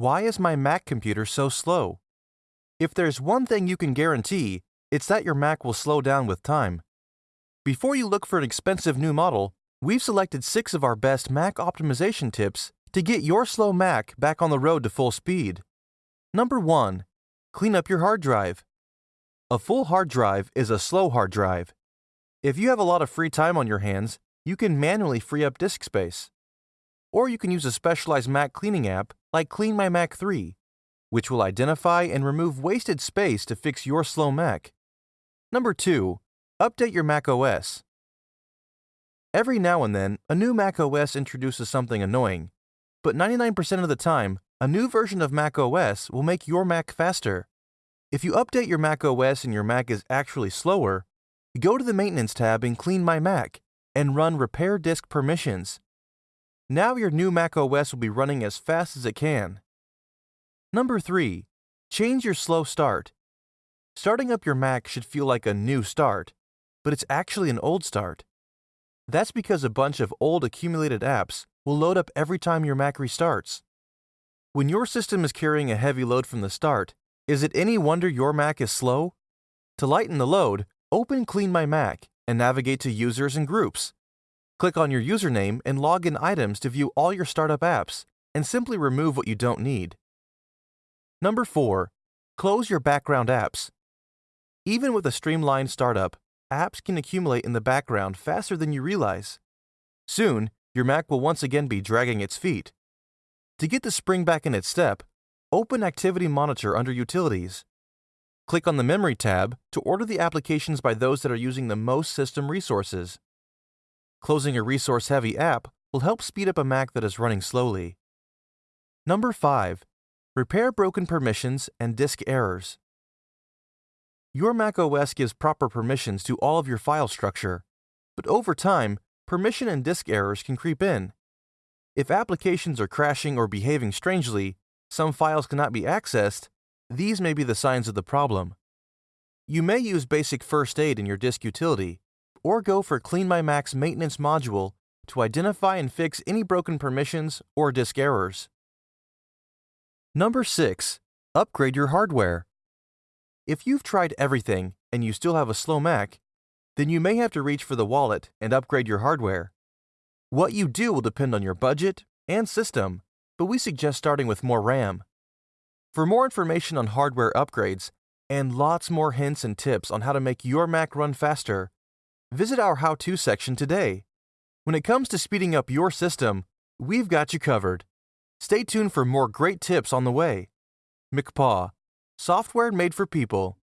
why is my Mac computer so slow? If there's one thing you can guarantee, it's that your Mac will slow down with time. Before you look for an expensive new model, we've selected six of our best Mac optimization tips to get your slow Mac back on the road to full speed. Number 1. Clean up your hard drive. A full hard drive is a slow hard drive. If you have a lot of free time on your hands, you can manually free up disk space. Or you can use a specialized Mac cleaning app like Clean My Mac 3, which will identify and remove wasted space to fix your slow Mac. Number 2. Update your Mac OS. Every now and then, a new Mac OS introduces something annoying, but 99% of the time, a new version of Mac OS will make your Mac faster. If you update your Mac OS and your Mac is actually slower, go to the Maintenance tab in Clean My Mac and run Repair Disk Permissions. Now your new Mac OS will be running as fast as it can. Number 3. Change your slow start. Starting up your Mac should feel like a new start, but it's actually an old start. That's because a bunch of old accumulated apps will load up every time your Mac restarts. When your system is carrying a heavy load from the start, is it any wonder your Mac is slow? To lighten the load, open Clean My Mac and navigate to Users and Groups. Click on your username and log in items to view all your startup apps, and simply remove what you don't need. Number 4. Close your background apps. Even with a streamlined startup, apps can accumulate in the background faster than you realize. Soon, your Mac will once again be dragging its feet. To get the spring back in its step, open Activity Monitor under Utilities. Click on the Memory tab to order the applications by those that are using the most system resources. Closing a resource-heavy app will help speed up a Mac that is running slowly. Number 5. Repair broken permissions and disk errors. Your Mac OS gives proper permissions to all of your file structure, but over time, permission and disk errors can creep in. If applications are crashing or behaving strangely, some files cannot be accessed, these may be the signs of the problem. You may use basic first aid in your disk utility, or go for Clean My Mac's maintenance module to identify and fix any broken permissions or disk errors. Number 6. Upgrade your hardware. If you've tried everything and you still have a slow Mac, then you may have to reach for the wallet and upgrade your hardware. What you do will depend on your budget and system, but we suggest starting with more RAM. For more information on hardware upgrades and lots more hints and tips on how to make your Mac run faster, visit our How To section today. When it comes to speeding up your system, we've got you covered. Stay tuned for more great tips on the way. MacPaw, software made for people.